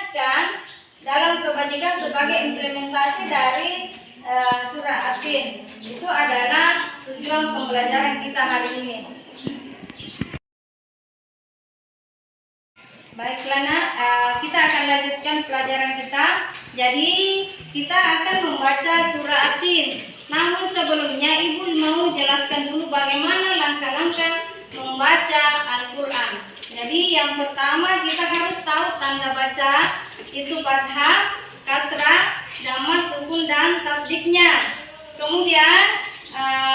mengingatkan dalam kebajikan sebagai implementasi dari uh, surah Atin. Itu adalah tujuan pembelajaran kita hari ini. Baiklah nak, uh, kita akan lanjutkan pelajaran kita. Jadi kita akan membaca surah Atin. Namun sebelumnya ibu mau jelaskan dulu bagaimana langkah-langkah membaca Al-Quran. Jadi yang pertama kita harus tahu tanda baca itu fathah, kasrah, dhamma, sukun dan tasdiknya. Kemudian uh,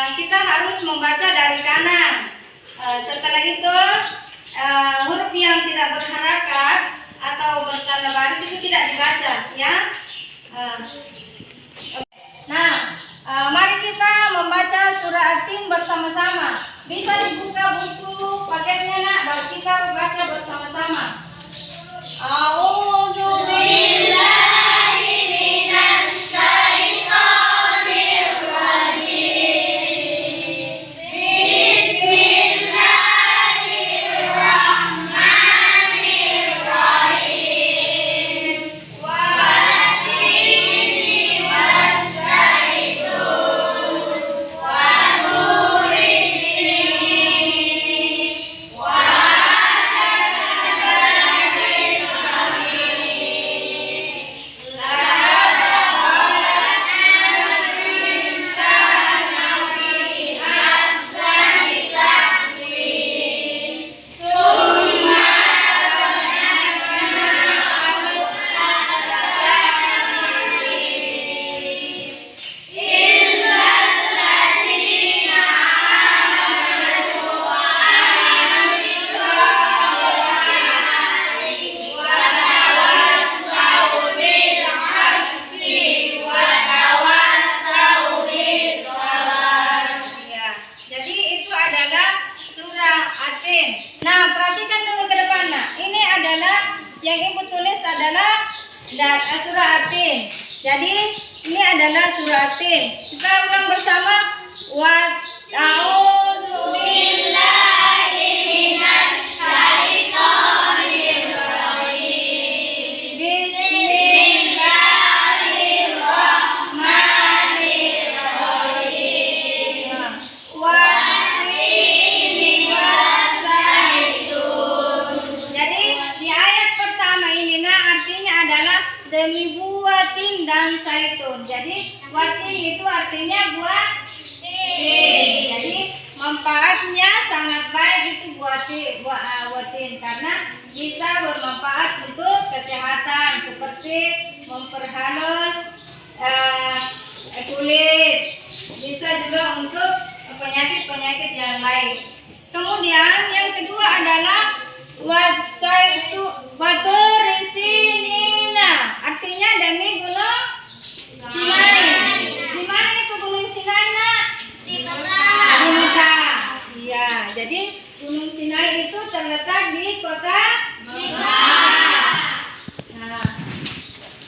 penyakit-penyakit yang lain. Kemudian yang kedua adalah wasaitu waturisinina artinya demi gunung Sinai. Di mana itu gunung Sinai nak? Di Di Mekah. Mekah. Iya, jadi gunung Sinai itu terletak di kota Mekah. Nah,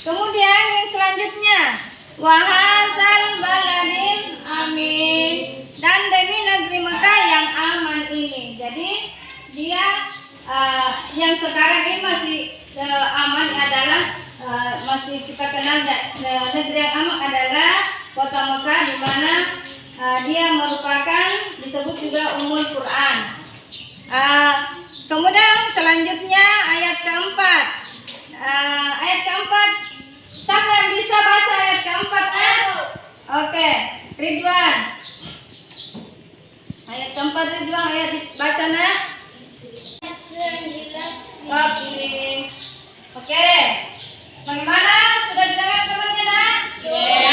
kemudian yang selanjutnya wahazal baladil amin dan demi negeri Mekah yang aman ini. Jadi dia eh, yang sekarang ini masih eh, aman adalah eh, masih kita kenal da- negeri yang aman adalah kota Mekah di mana eh, dia merupakan disebut juga umul Quran. Eh, kemudian selanjutnya ayat keempat. Eh, ayat keempat. Siapa yang bisa baca ayat keempat? Oke, Ridwan. Ayo tempat Ridwan ayo dibaca nak. Oke. Oke. Bagaimana? Sudah didengar tempatnya nak? Yeah.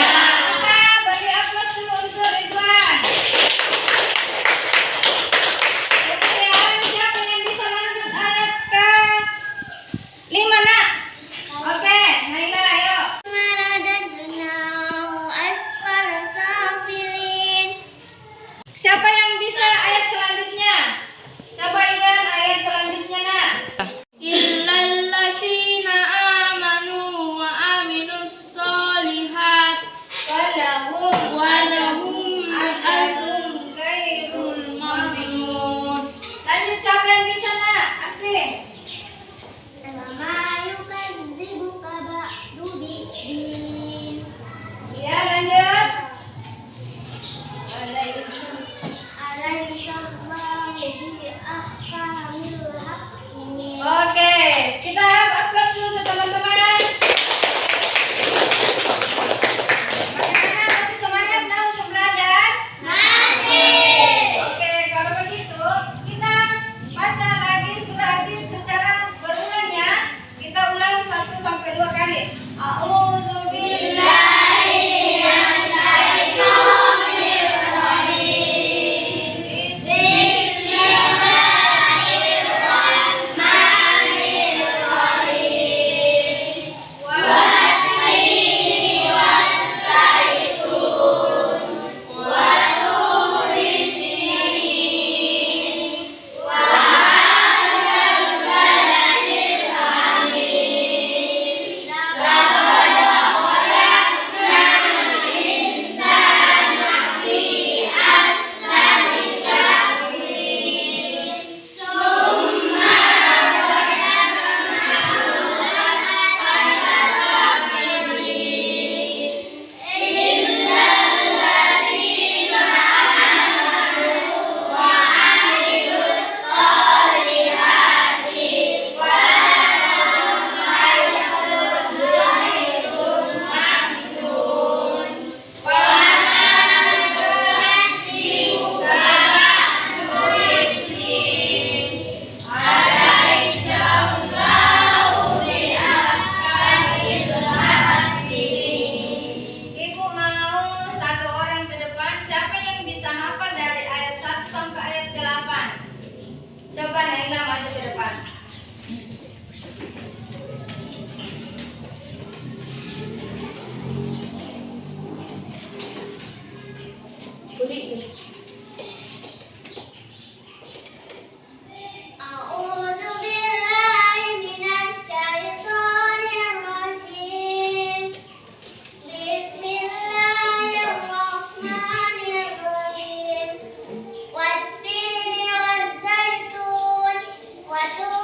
para todos.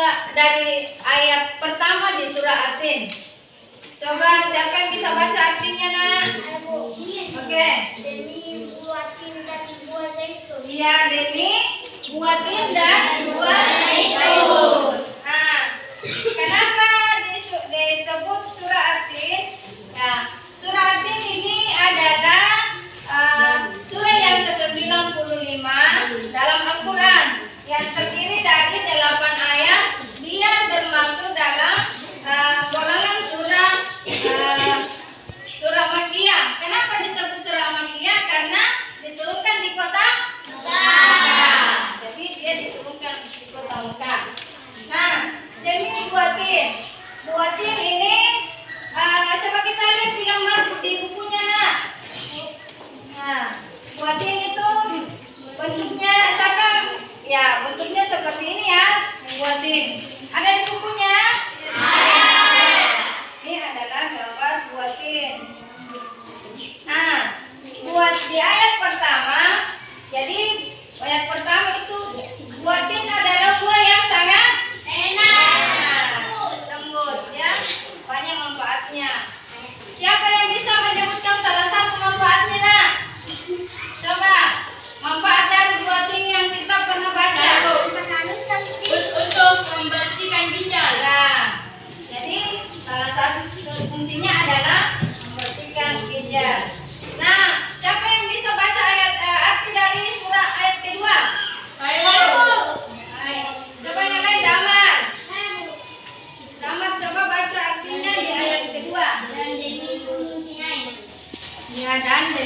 surah dari ayat pertama di surah Atin. Coba siapa yang bisa baca artinya nak? Oke. Iya, okay. Demi buatin dan buat zaitun. Iya demi buatin dan buat zaitun. Nah, kenapa?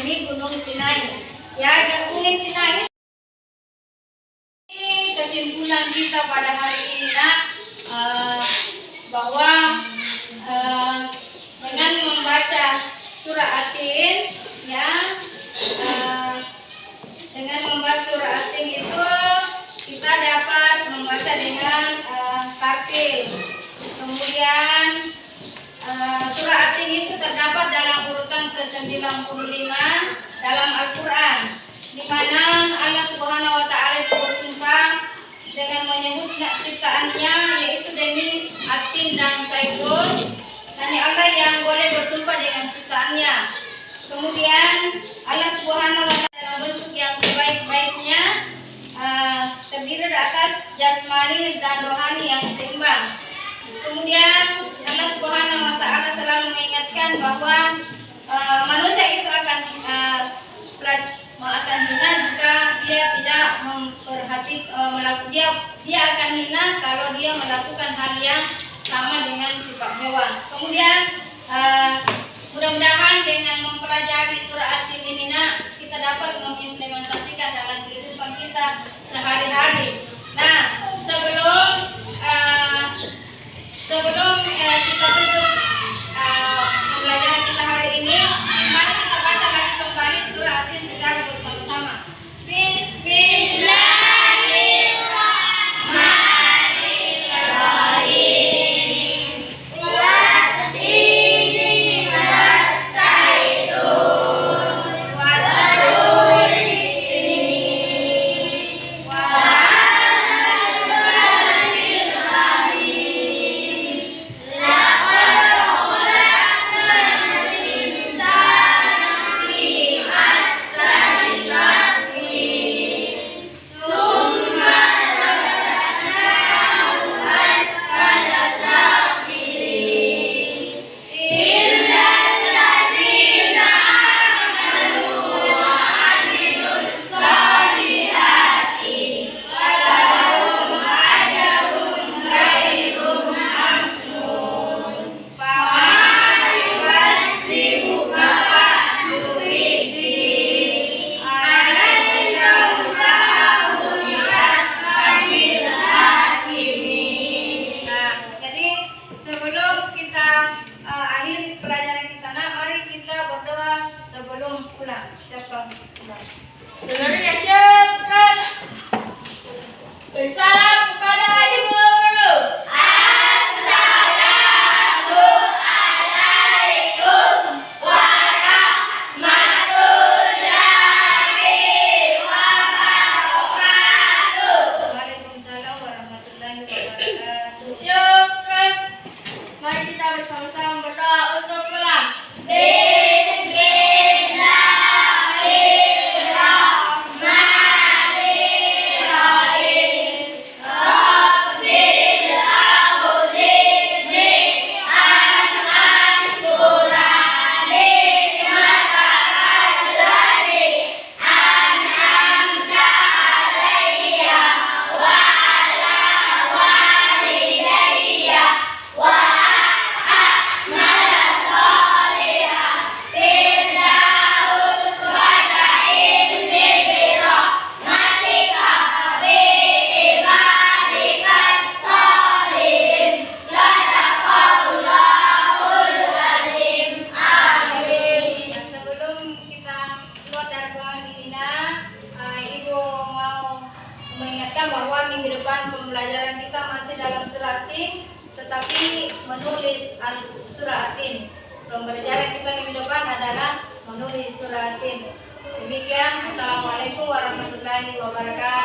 di Gunung Sinai. Ya, yang Sinai menyebut ciptaannya yaitu demi Atin dan Saiful. Hanya Allah yang boleh bersumpah dengan ciptaannya. Kemudian Allah Subhanahu wa taala dalam bentuk yang sebaik-baiknya uh, terdiri atas jasmani dan rohani yang seimbang. Kemudian Allah Subhanahu wa taala selalu mengingatkan bahwa uh, manusia itu akan uh, akan hina jika dia tidak memperhati e, melakukan dia dia akan hina kalau dia melakukan hal yang sama dengan sifat hewan. Kemudian warahmatullahi wabarakatuh.